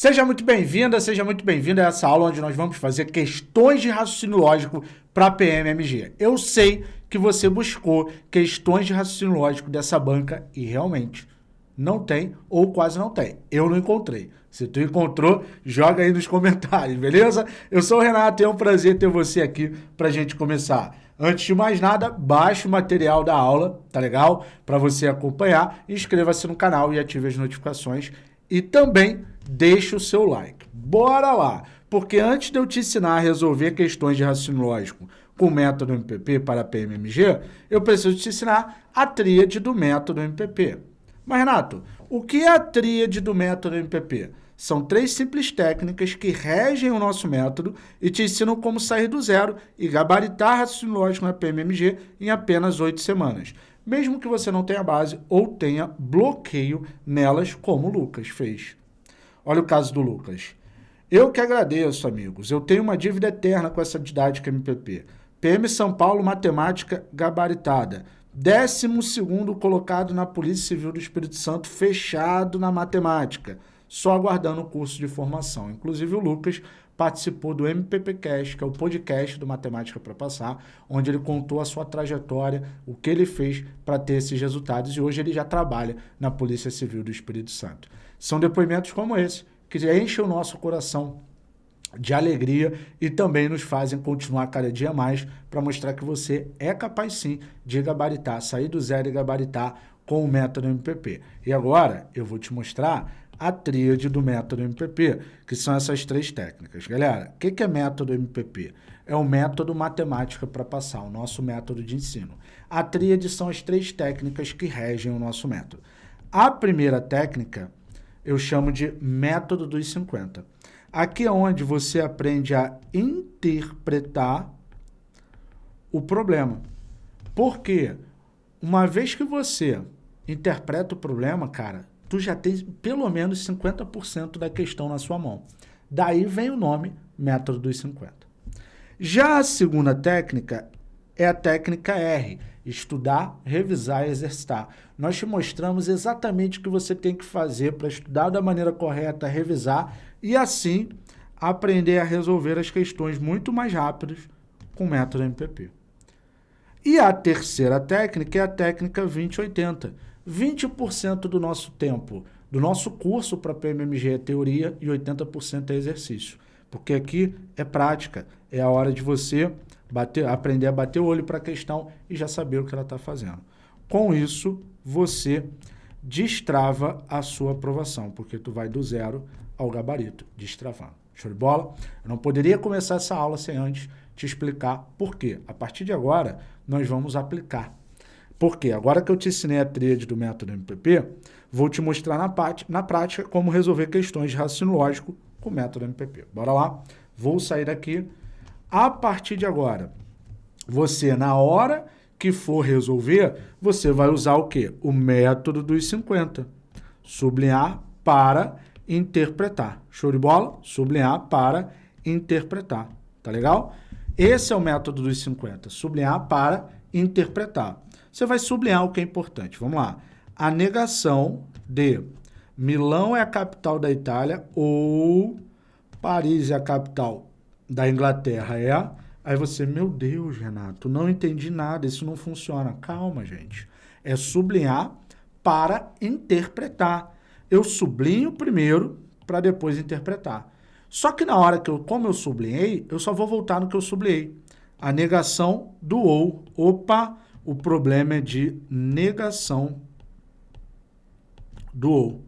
Seja muito bem-vinda, seja muito bem-vindo a essa aula onde nós vamos fazer questões de raciocínio lógico para PMMG. Eu sei que você buscou questões de raciocínio lógico dessa banca e realmente não tem ou quase não tem. Eu não encontrei. Se tu encontrou, joga aí nos comentários, beleza? Eu sou o Renato e é um prazer ter você aqui para a gente começar. Antes de mais nada, baixe o material da aula, tá legal? Para você acompanhar, inscreva-se no canal e ative as notificações e também deixe o seu like. Bora lá! Porque antes de eu te ensinar a resolver questões de raciocínio lógico com o método MPP para PMMG, eu preciso te ensinar a tríade do método MPP. Mas, Renato, o que é a tríade do método MPP? São três simples técnicas que regem o nosso método e te ensinam como sair do zero e gabaritar raciocínio lógico na PMMG em apenas oito semanas mesmo que você não tenha base ou tenha bloqueio nelas, como o Lucas fez. Olha o caso do Lucas. Eu que agradeço, amigos. Eu tenho uma dívida eterna com essa didática MPP. PM São Paulo, matemática gabaritada. Décimo segundo colocado na Polícia Civil do Espírito Santo, fechado na matemática. Só aguardando o curso de formação. Inclusive o Lucas participou do MPPcast, que é o podcast do Matemática para Passar, onde ele contou a sua trajetória, o que ele fez para ter esses resultados e hoje ele já trabalha na Polícia Civil do Espírito Santo. São depoimentos como esse que enchem o nosso coração de alegria e também nos fazem continuar cada dia mais para mostrar que você é capaz sim de gabaritar, sair do zero e gabaritar com o método MPP. E agora eu vou te mostrar a tríade do método MPP, que são essas três técnicas. Galera, o que, que é método MPP? É o método matemática para passar, o nosso método de ensino. A tríade são as três técnicas que regem o nosso método. A primeira técnica eu chamo de método dos 50. Aqui é onde você aprende a interpretar o problema. Porque uma vez que você interpreta o problema, cara, tu já tem pelo menos 50% da questão na sua mão. Daí vem o nome método dos 50. Já a segunda técnica é a técnica R, estudar, revisar e exercitar. Nós te mostramos exatamente o que você tem que fazer para estudar da maneira correta, revisar e assim aprender a resolver as questões muito mais rápidas com o método MPP. E a terceira técnica é a técnica 2080, 20% do nosso tempo, do nosso curso para PMMG é teoria e 80% é exercício. Porque aqui é prática, é a hora de você bater, aprender a bater o olho para a questão e já saber o que ela está fazendo. Com isso, você destrava a sua aprovação, porque tu vai do zero ao gabarito, destravando. Show de bola? Eu não poderia começar essa aula sem antes te explicar por quê. A partir de agora, nós vamos aplicar por quê? Agora que eu te ensinei a tríade do método MPP, vou te mostrar na, na prática como resolver questões de raciocínio lógico com o método MPP. Bora lá? Vou sair daqui. A partir de agora, você, na hora que for resolver, você vai usar o quê? O método dos 50. Sublinhar para interpretar. Show de bola? Sublinhar para interpretar. Tá legal? Esse é o método dos 50. Sublinhar para interpretar você vai sublinhar o que é importante. Vamos lá. A negação de Milão é a capital da Itália ou Paris é a capital da Inglaterra é... Aí você, meu Deus, Renato, não entendi nada, isso não funciona. Calma, gente. É sublinhar para interpretar. Eu sublinho primeiro para depois interpretar. Só que na hora que eu, como eu sublinhei, eu só vou voltar no que eu sublinhei. A negação do ou. Opa, o problema é de negação do ou.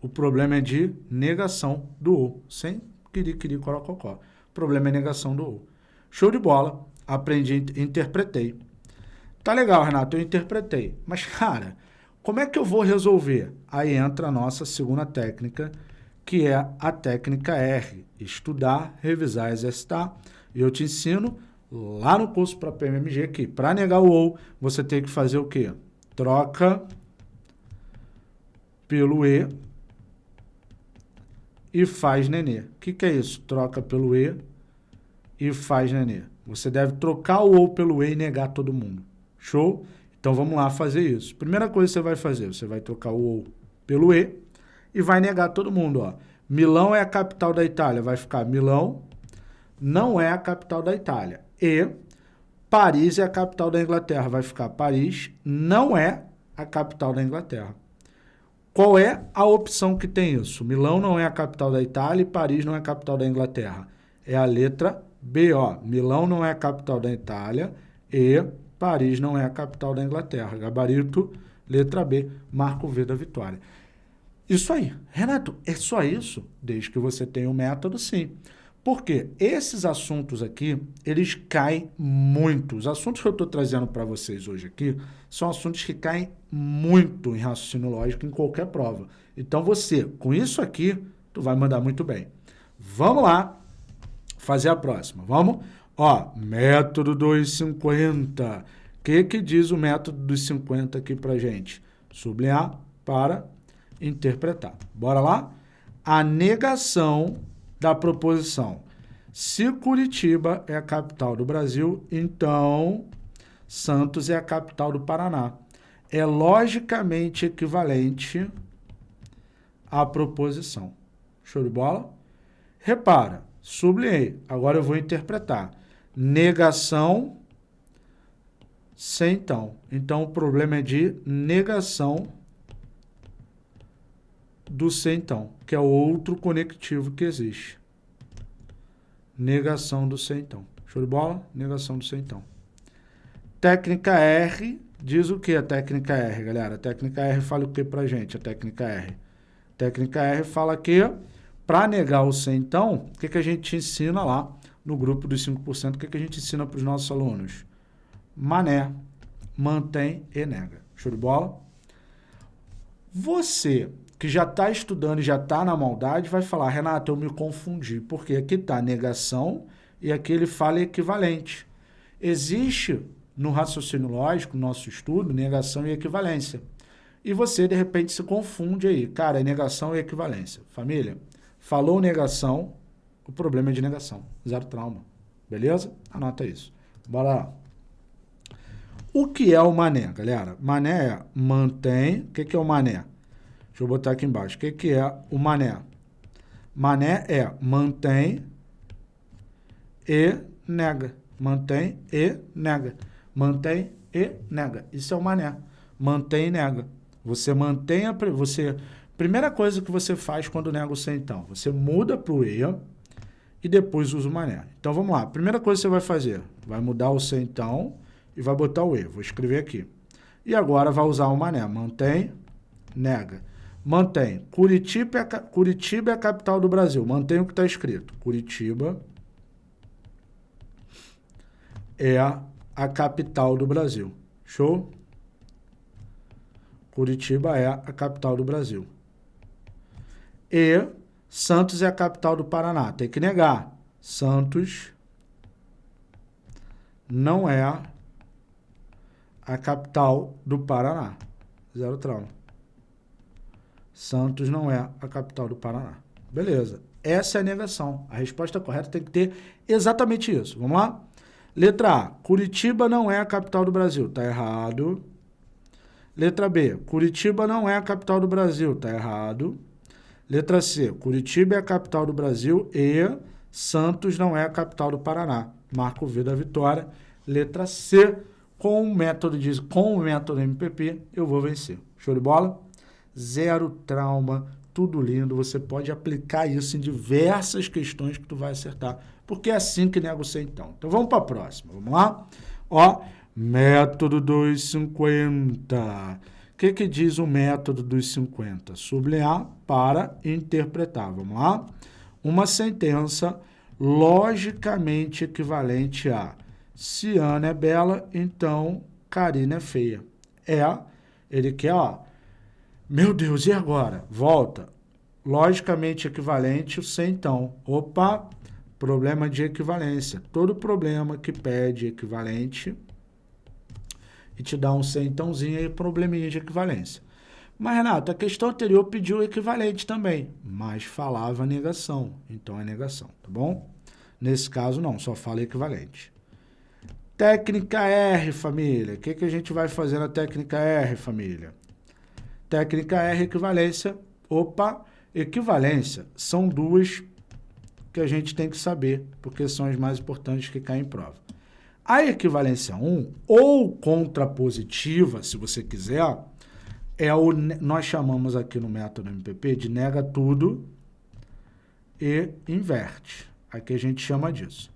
O problema é de negação do ou, sem querer, querer, corococó. Problema é negação do ou. Show de bola, aprendi, interpretei. Tá legal, Renato, eu interpretei. Mas, cara, como é que eu vou resolver? Aí entra a nossa segunda técnica, que é a técnica R. Estudar, revisar, exercitar. E eu te ensino lá no curso para PMMG que para negar o OU, você tem que fazer o quê? Troca pelo E e faz nenê. O que, que é isso? Troca pelo E e faz nenê. Você deve trocar o OU pelo E e negar todo mundo. Show? Então vamos lá fazer isso. Primeira coisa que você vai fazer, você vai trocar o OU pelo E e vai negar todo mundo. Ó. Milão é a capital da Itália, vai ficar Milão não é a capital da Itália. E Paris é a capital da Inglaterra, vai ficar Paris não é a capital da Inglaterra. Qual é a opção que tem isso? Milão não é a capital da Itália e Paris não é a capital da Inglaterra. É a letra B, ó. Milão não é a capital da Itália e Paris não é a capital da Inglaterra. Gabarito, letra B, marco V da vitória. Isso aí. Renato, é só isso? Desde que você tenha o um método, sim. Porque esses assuntos aqui, eles caem muito. Os assuntos que eu estou trazendo para vocês hoje aqui são assuntos que caem muito em raciocínio lógico em qualquer prova. Então você, com isso aqui, tu vai mandar muito bem. Vamos lá fazer a próxima. Vamos? Ó, método dos 50. O que, que diz o método dos 50 aqui para gente? Sublinhar para interpretar. Bora lá? A negação da proposição. Se Curitiba é a capital do Brasil, então Santos é a capital do Paraná. É logicamente equivalente à proposição. Show de bola? Repara, sublinhei. Agora eu vou interpretar. Negação sem então. Então, o problema é de negação do C então, que é outro conectivo que existe. Negação do C então. Show de bola? Negação do C então. Técnica R diz o que a técnica R, galera? A técnica R fala o que pra gente, a técnica R? A técnica R fala que para negar o C então, o que, que a gente ensina lá no grupo dos 5%, o que, que a gente ensina para os nossos alunos? Mané, mantém e nega. Show de bola? Você que já está estudando e já está na maldade, vai falar, Renato, eu me confundi, porque aqui está negação e aqui ele fala equivalente. Existe no raciocínio lógico, no nosso estudo, negação e equivalência. E você, de repente, se confunde aí. Cara, é negação e equivalência. Família, falou negação, o problema é de negação. Zero trauma. Beleza? Anota isso. Bora lá. O que é o mané, galera? Mané é mantém. O que, é o mané? Deixa eu botar aqui embaixo. O que, que é o mané? Mané é mantém e nega. Mantém e nega. Mantém e nega. Isso é o mané. Mantém e nega. Você mantém a... Você, primeira coisa que você faz quando nega o sem então. Você muda para o e e depois usa o mané. Então, vamos lá. Primeira coisa que você vai fazer. Vai mudar o sem então e vai botar o e. Vou escrever aqui. E agora vai usar o mané. Mantém, nega. Mantém. Curitiba é, Curitiba é a capital do Brasil. Mantém o que está escrito. Curitiba é a capital do Brasil. Show? Curitiba é a capital do Brasil. E Santos é a capital do Paraná. Tem que negar. Santos não é a capital do Paraná. Zero trauma. Santos não é a capital do Paraná. Beleza. Essa é a negação. A resposta correta tem que ter exatamente isso. Vamos lá? Letra A. Curitiba não é a capital do Brasil. Está errado. Letra B. Curitiba não é a capital do Brasil. Está errado. Letra C. Curitiba é a capital do Brasil e Santos não é a capital do Paraná. Marco V da vitória. Letra C. Com o método, de, com o método MPP, eu vou vencer. Show de bola? Zero trauma, tudo lindo. Você pode aplicar isso em diversas questões que tu vai acertar, porque é assim que negocia então. Então vamos para a próxima, vamos lá? Ó, método dos 50. O que, que diz o método dos 50? Sublinhar para interpretar. Vamos lá? Uma sentença logicamente equivalente a se Ana é bela, então Karina é feia. É, ele quer, ó, meu Deus, e agora? Volta. Logicamente equivalente, o sem então. Opa, problema de equivalência. Todo problema que pede equivalente e te dá um sem entãozinho aí, probleminha de equivalência. Mas, Renato, a questão anterior pediu equivalente também, mas falava negação. Então é negação, tá bom? Nesse caso, não, só fala equivalente. Técnica R, família. O que, que a gente vai fazer na técnica R, família? Técnica R, equivalência. Opa, Equivalência são duas que a gente tem que saber, porque são as mais importantes que caem em prova. A equivalência 1, ou contrapositiva, se você quiser, é o nós chamamos aqui no método MPP de nega tudo e inverte. Aqui a gente chama disso.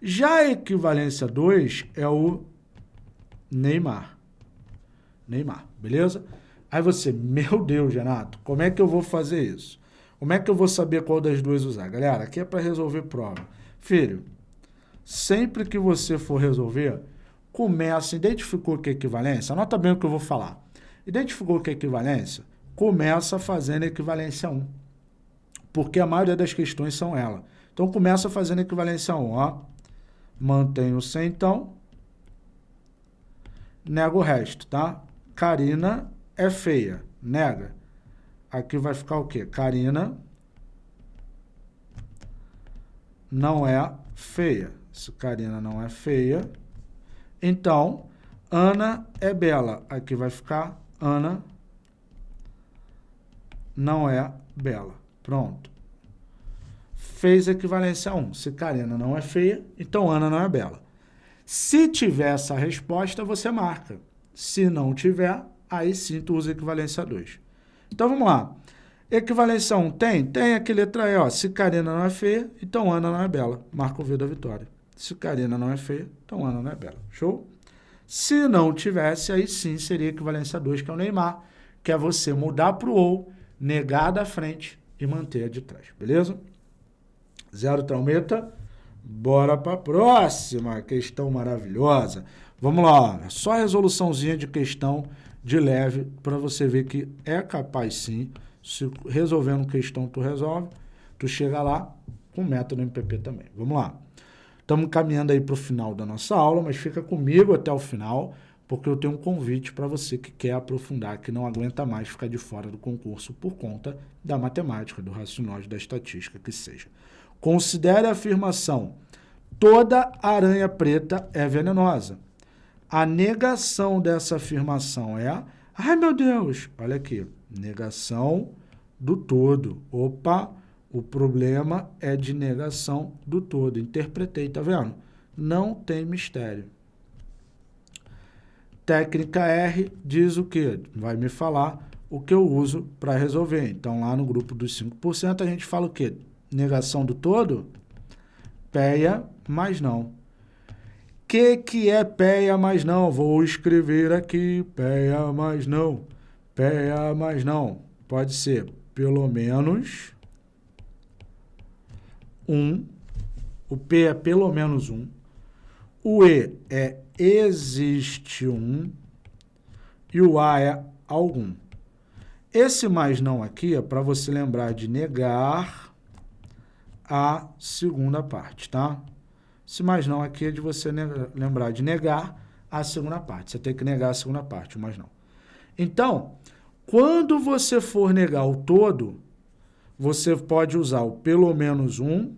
Já a equivalência 2 é o Neymar. Neymar, beleza? Aí você, meu Deus, Renato, como é que eu vou fazer isso? Como é que eu vou saber qual das duas usar? Galera, aqui é para resolver prova. Filho, sempre que você for resolver, começa, identificou o que é equivalência? Anota bem o que eu vou falar. Identificou o que é equivalência? Começa fazendo equivalência 1. Porque a maioria das questões são ela. Então, começa fazendo equivalência 1, ó. Mantenho sem então. Nega o resto, tá? Karina é feia. Nega. Aqui vai ficar o quê? Karina não é feia. Se Karina não é feia, então Ana é bela. Aqui vai ficar Ana não é bela. Pronto. Fez equivalência a 1. Se Karina não é feia, então Ana não é bela. Se tiver essa resposta, você marca. Se não tiver, aí sim tu usa equivalência a 2. Então vamos lá. Equivalência 1 tem? Tem aqui letra E, ó. Se Karina não é feia, então Ana não é bela. Marca o V da vitória. Se Karina não é feia, então Ana não é bela. Show? Se não tivesse, aí sim seria equivalência 2, que é o Neymar, que é você mudar para o ou, negar da frente e manter a de trás. Beleza? Zero traumeta. Bora para a próxima questão maravilhosa. Vamos lá, só resoluçãozinha de questão de leve para você ver que é capaz sim, se resolvendo questão tu resolve, tu chega lá com método MPP também. Vamos lá. Estamos caminhando aí para o final da nossa aula, mas fica comigo até o final, porque eu tenho um convite para você que quer aprofundar, que não aguenta mais ficar de fora do concurso por conta da matemática, do raciocínio, da estatística, que seja. Considere a afirmação, toda aranha preta é venenosa. A negação dessa afirmação é, ai meu Deus, olha aqui, negação do todo. Opa, o problema é de negação do todo. Interpretei, tá vendo? Não tem mistério. Técnica R diz o quê? Vai me falar o que eu uso para resolver. Então, lá no grupo dos 5%, a gente fala o quê? Negação do todo? Peia, mas não que, que é péia, mas não? Vou escrever aqui, péia, mas não. Péia, mas não. Pode ser pelo menos um. O P é pelo menos um. O E é existe um. E o A é algum. Esse mais não aqui é para você lembrar de negar a segunda parte, tá? Se mais não, aqui é de você lembrar de negar a segunda parte. Você tem que negar a segunda parte, mas não. Então, quando você for negar o todo, você pode usar o pelo menos um,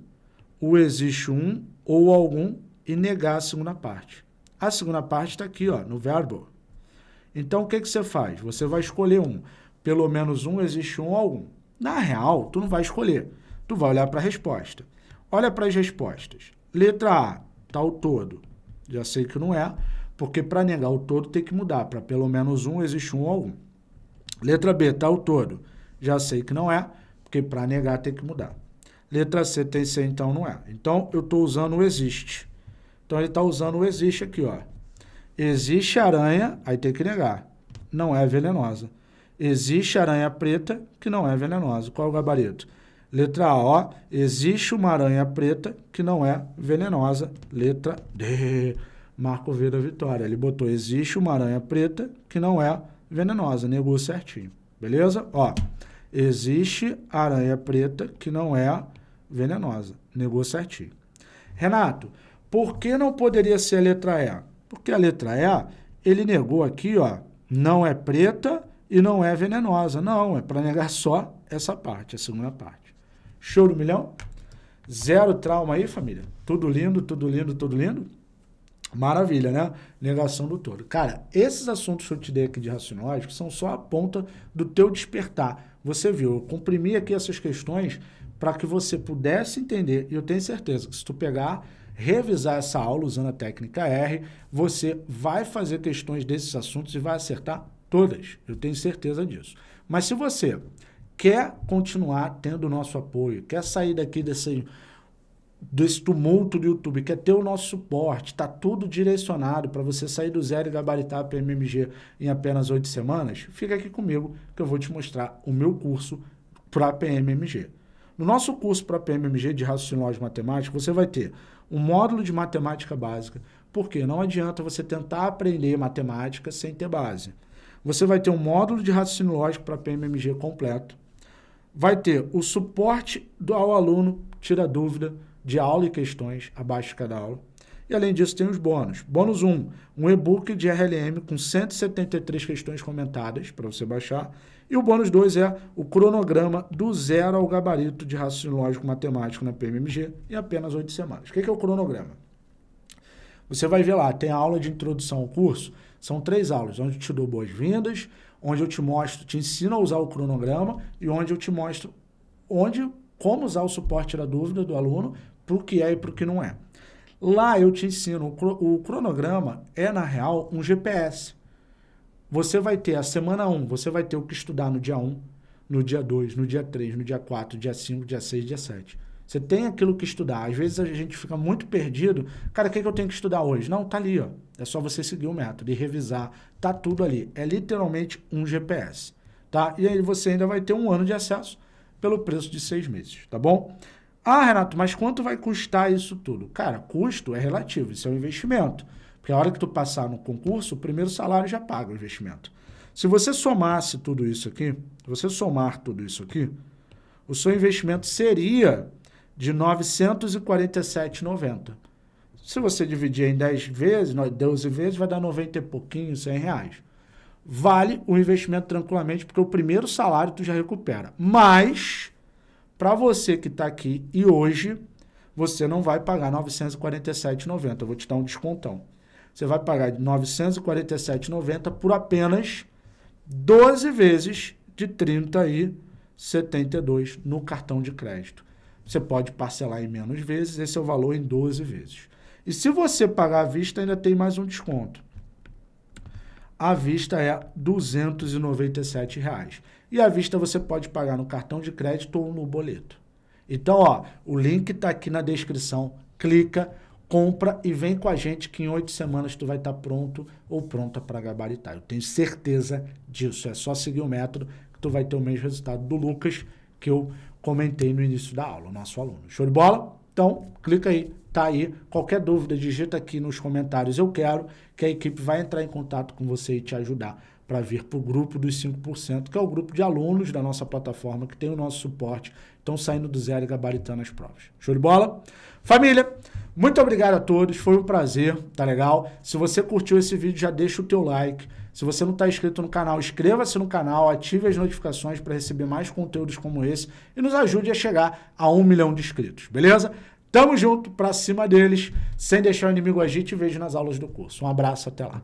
o existe um ou algum e negar a segunda parte. A segunda parte está aqui, ó, no verbo. Então, o que, que você faz? Você vai escolher um. Pelo menos um, existe um ou algum. Na real, tu não vai escolher. Tu vai olhar para a resposta. Olha para as respostas. Letra A, tá o todo. Já sei que não é, porque para negar o todo tem que mudar. Para pelo menos um, existe um ou algum. Letra B, tá o todo. Já sei que não é, porque para negar tem que mudar. Letra C tem C, então não é. Então, eu estou usando o existe. Então, ele está usando o existe aqui, ó. Existe aranha, aí tem que negar. Não é venenosa. Existe aranha preta, que não é venenosa. Qual é o gabarito? Letra ó, existe uma aranha preta que não é venenosa. Letra D, Marco V da vitória. Ele botou, existe uma aranha preta que não é venenosa. Negou certinho, beleza? Ó, existe aranha preta que não é venenosa. Negou certinho. Renato, por que não poderia ser a letra E? Porque a letra E, ele negou aqui, ó, não é preta e não é venenosa. Não, é para negar só essa parte, a segunda parte. Show do milhão? Zero trauma aí, família? Tudo lindo, tudo lindo, tudo lindo? Maravilha, né? Negação do todo. Cara, esses assuntos que eu te dei aqui de racionológico são só a ponta do teu despertar. você viu, eu comprimi aqui essas questões para que você pudesse entender, e eu tenho certeza que se tu pegar, revisar essa aula usando a técnica R, você vai fazer questões desses assuntos e vai acertar todas, eu tenho certeza disso. Mas se você quer continuar tendo o nosso apoio, quer sair daqui desse, desse tumulto do YouTube, quer ter o nosso suporte, está tudo direcionado para você sair do zero e gabaritar a PMMG em apenas oito semanas, fica aqui comigo que eu vou te mostrar o meu curso para PMMG. No nosso curso para PMMG de raciocínio lógico matemático, você vai ter um módulo de matemática básica, porque não adianta você tentar aprender matemática sem ter base. Você vai ter um módulo de raciocínio lógico para PMMG completo, vai ter o suporte ao aluno, tira dúvida de aula e questões abaixo de cada aula. E além disso tem os bônus. Bônus 1, um e-book de RLM com 173 questões comentadas para você baixar. E o bônus 2 é o cronograma do zero ao gabarito de raciocínio lógico matemático na PMMG em apenas 8 semanas. O que é o cronograma? Você vai ver lá, tem a aula de introdução ao curso, são três aulas, onde eu te dou boas-vindas, onde eu te mostro, te ensino a usar o cronograma e onde eu te mostro onde, como usar o suporte da dúvida do aluno para o que é e para o que não é. Lá eu te ensino, o cronograma é, na real, um GPS. Você vai ter a semana 1, você vai ter o que estudar no dia 1, no dia 2, no dia 3, no dia 4, dia 5, dia 6, dia 7. Você tem aquilo que estudar. Às vezes a gente fica muito perdido. Cara, o que, é que eu tenho que estudar hoje? Não, tá ali, ó. É só você seguir o método e revisar. Tá tudo ali. É literalmente um GPS, tá? E aí você ainda vai ter um ano de acesso pelo preço de seis meses, tá bom? Ah, Renato, mas quanto vai custar isso tudo? Cara, custo é relativo, isso é um investimento. Porque a hora que tu passar no concurso, o primeiro salário já paga o investimento. Se você somasse tudo isso aqui, se você somar tudo isso aqui, o seu investimento seria de R$ 947,90. Se você dividir em 10 vezes, 12 vezes, vai dar 90 e pouquinho, 100 reais. Vale o investimento tranquilamente, porque o primeiro salário tu já recupera. Mas, para você que está aqui e hoje, você não vai pagar R$ 947,90. Eu vou te dar um descontão. Você vai pagar R$ 947,90 por apenas 12 vezes de R$ 30,72 no cartão de crédito. Você pode parcelar em menos vezes, esse é o valor em 12 vezes. E se você pagar à vista, ainda tem mais um desconto. A vista é 297 reais. E à vista você pode pagar no cartão de crédito ou no boleto. Então, ó, o link está aqui na descrição. Clica, compra e vem com a gente que em oito semanas tu vai estar tá pronto ou pronta para gabaritar. Eu tenho certeza disso. É só seguir o método que tu vai ter o mesmo resultado do Lucas que eu comentei no início da aula, nosso aluno. Show de bola? Então, clica aí, tá aí. Qualquer dúvida, digita aqui nos comentários eu quero, que a equipe vai entrar em contato com você e te ajudar para vir para o grupo dos 5%, que é o grupo de alunos da nossa plataforma, que tem o nosso suporte, estão saindo do zero e gabaritando as provas. Show de bola? Família, muito obrigado a todos, foi um prazer, tá legal? Se você curtiu esse vídeo, já deixa o teu like, se você não está inscrito no canal, inscreva-se no canal, ative as notificações para receber mais conteúdos como esse e nos ajude a chegar a um milhão de inscritos, beleza? Tamo junto, pra cima deles, sem deixar o inimigo agir, te vejo nas aulas do curso. Um abraço, até lá.